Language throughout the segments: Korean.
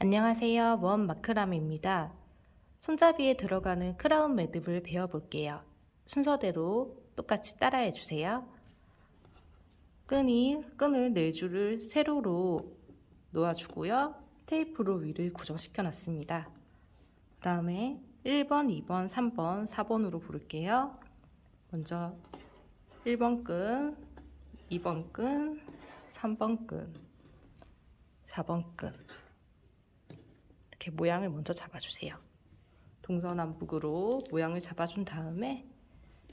안녕하세요. 원 마크람입니다. 손잡이에 들어가는 크라운 매듭을 배워볼게요. 순서대로 똑같이 따라해 주세요. 끈이, 끈을 4줄을 세로로 놓아주고요. 테이프로 위를 고정시켜 놨습니다. 그 다음에 1번, 2번, 3번, 4번으로 부를게요. 먼저 1번 끈, 2번 끈, 3번 끈, 4번 끈 이렇게 모양을 먼저 잡아주세요. 동서남북으로 모양을 잡아준 다음에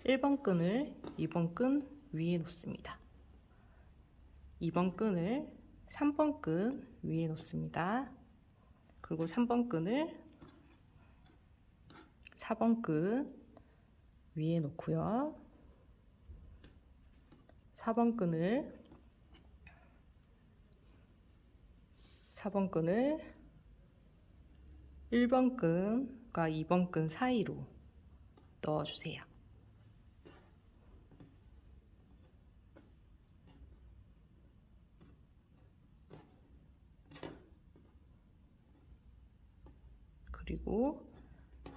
1번 끈을 2번 끈 위에 놓습니다. 2번 끈을 3번 끈 위에 놓습니다. 그리고 3번 끈을 4번 끈 위에 놓고요. 4번 끈을 4번 끈을 1번 끈과 2번 끈 사이로 넣어주세요. 그리고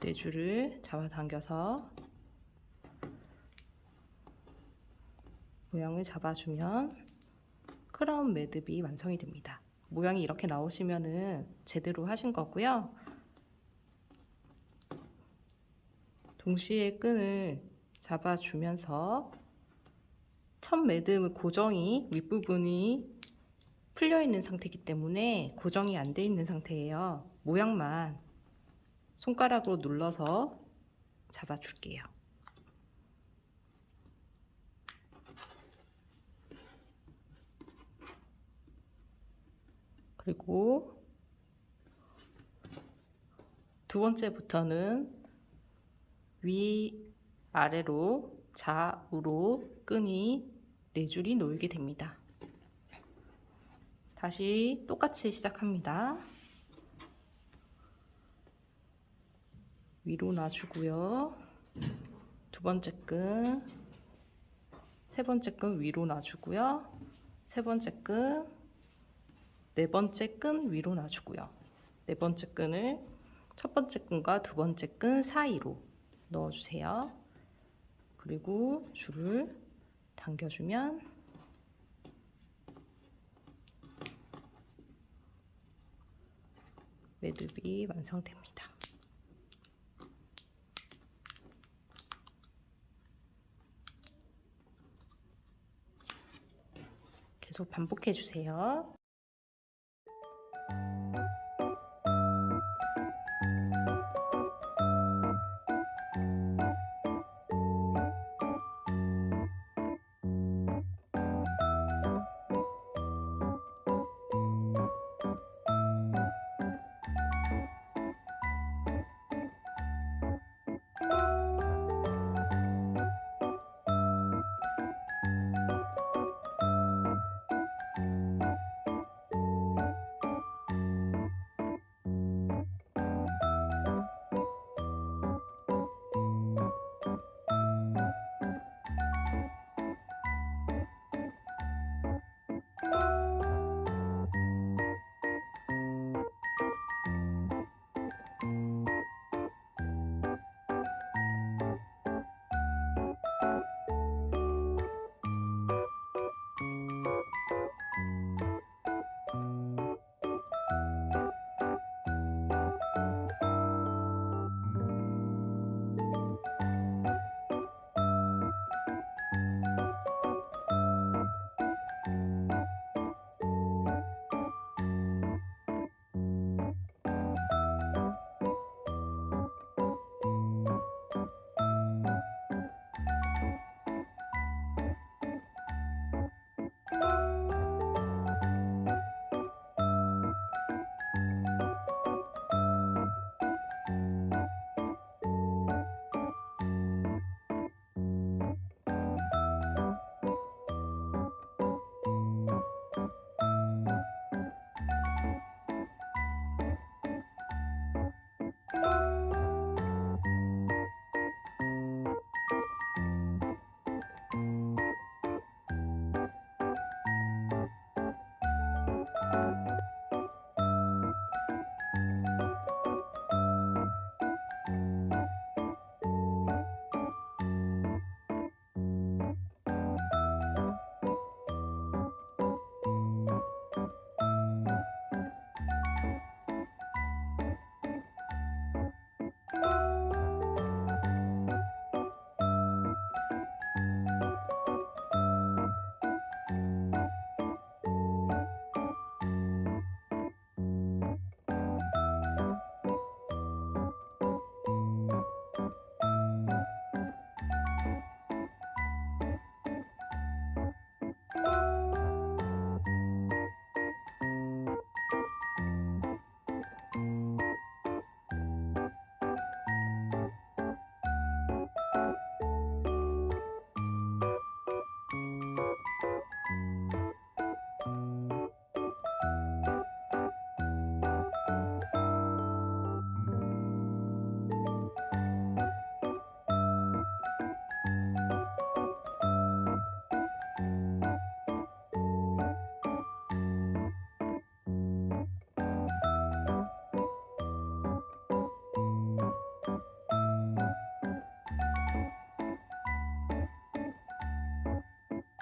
네 줄을 잡아당겨서 모양을 잡아주면 크라운 매듭이 완성이 됩니다. 모양이 이렇게 나오시면은 제대로 하신 거고요. 동시에 끈을 잡아주면서 첫 매듭 고정이 윗부분이 풀려 있는 상태이기 때문에 고정이 안 돼 있는 상태예요. 모양만 손가락으로 눌러서 잡아줄게요. 그리고 두 번째부터는 위 아래로 좌우로 끈이 네 줄이 놓이게 됩니다. 다시 똑같이 시작합니다. 위로 놔주고요. 두 번째 끈, 세 번째 끈 위로 놔주고요. 세 번째 끈, 네 번째 끈 위로 놔주고요. 네 번째 끈을 첫 번째 끈과 두 번째 끈 사이로 넣어주세요. 그리고 줄을 당겨주면 매듭이 완성됩니다. 계속 반복해 주세요. Música Bye.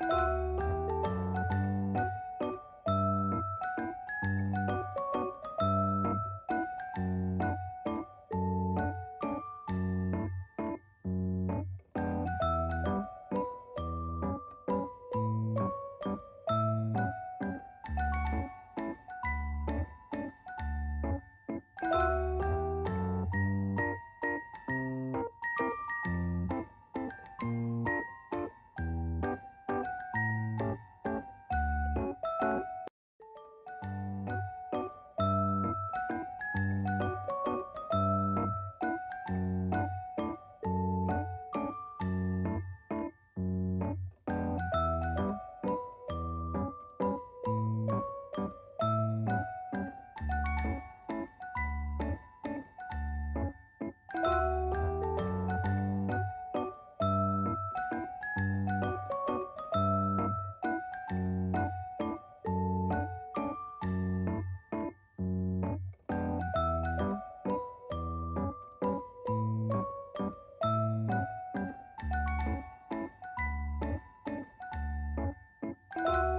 Música う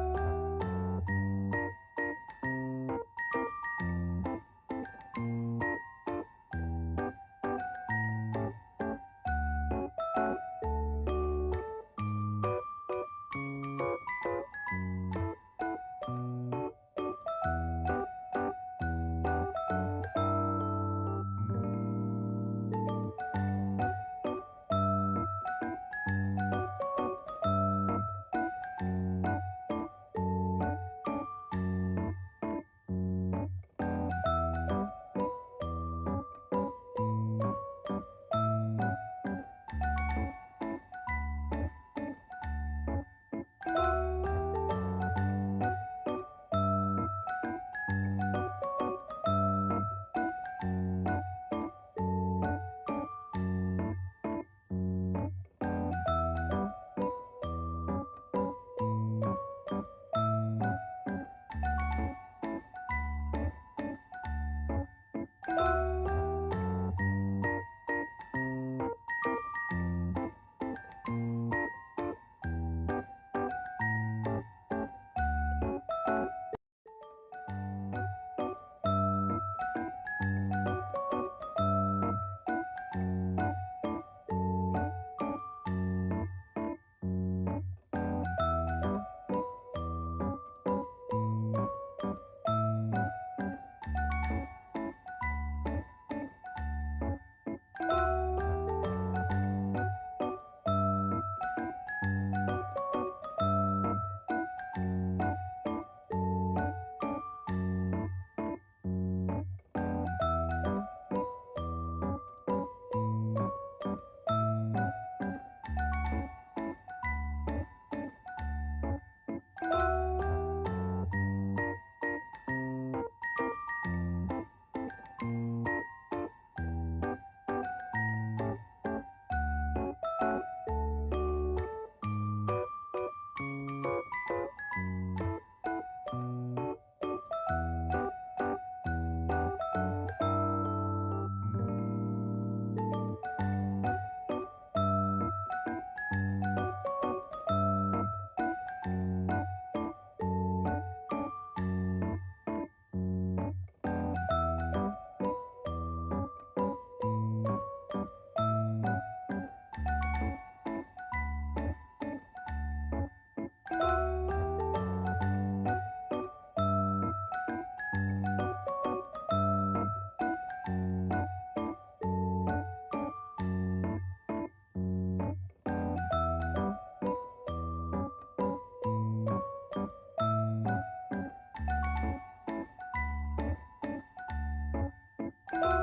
Bye.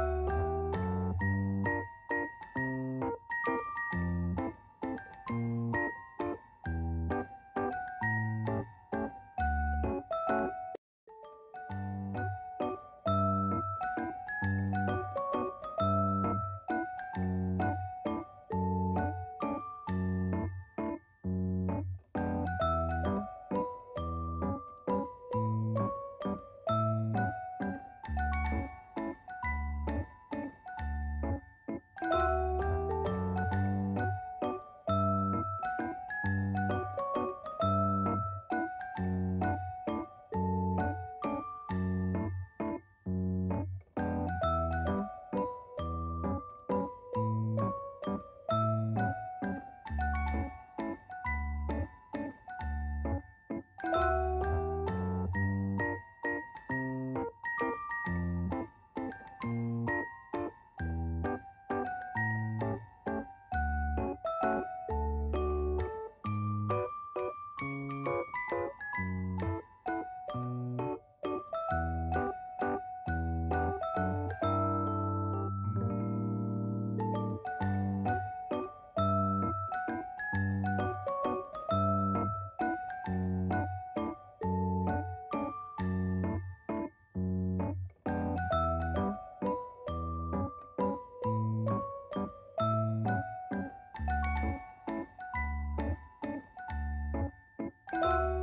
Bye.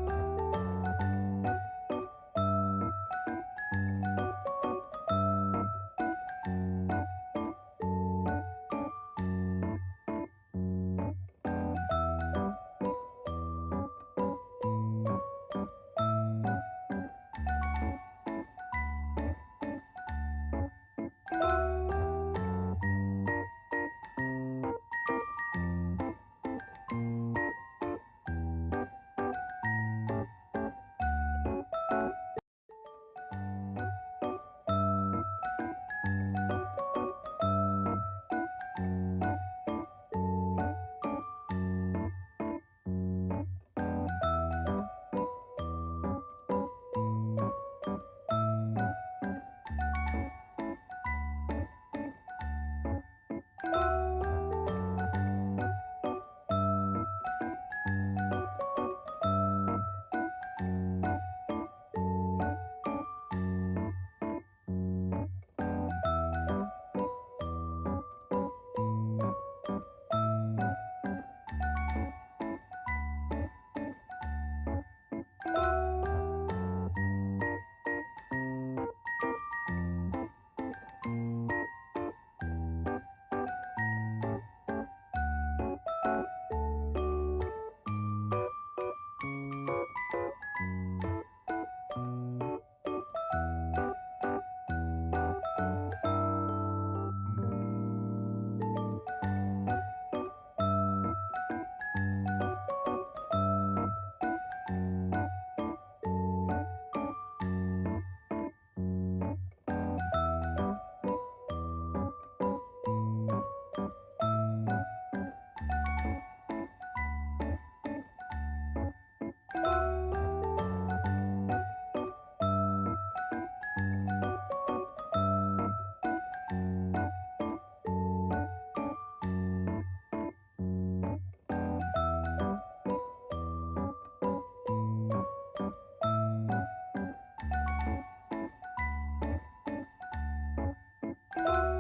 you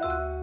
Bye.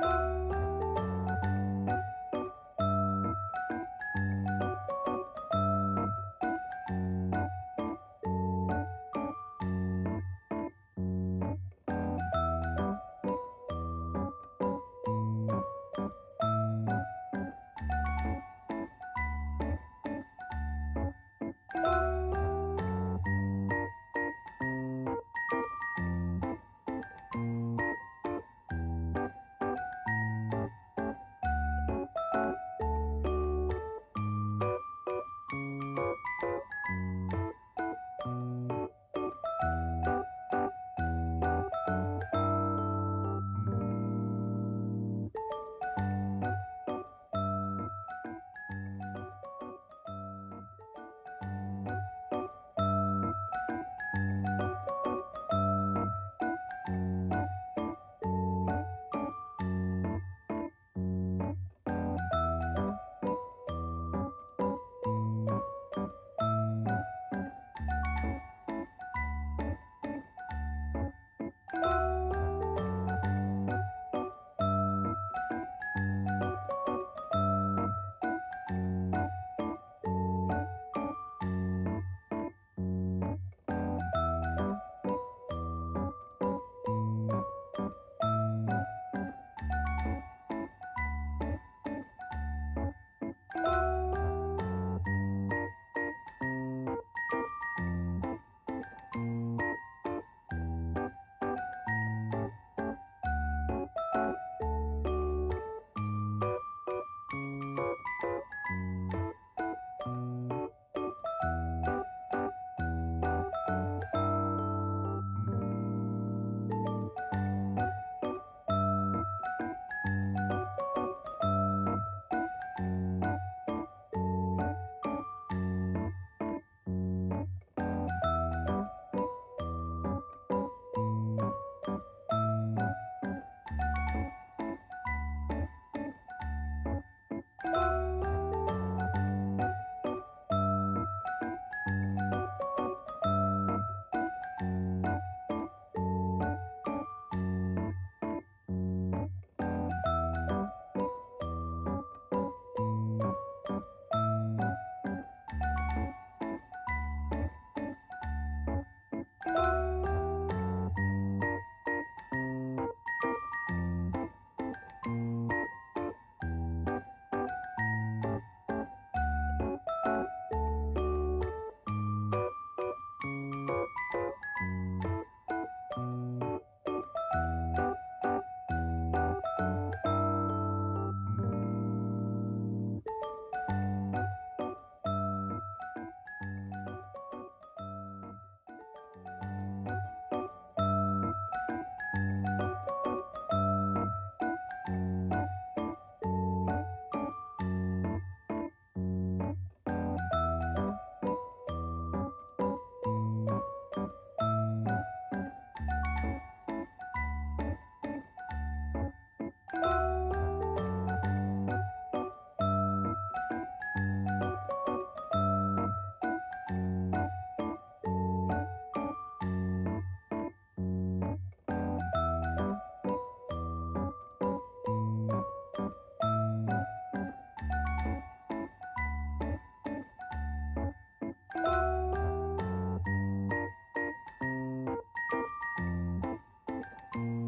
Bye. Thank you.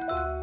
Música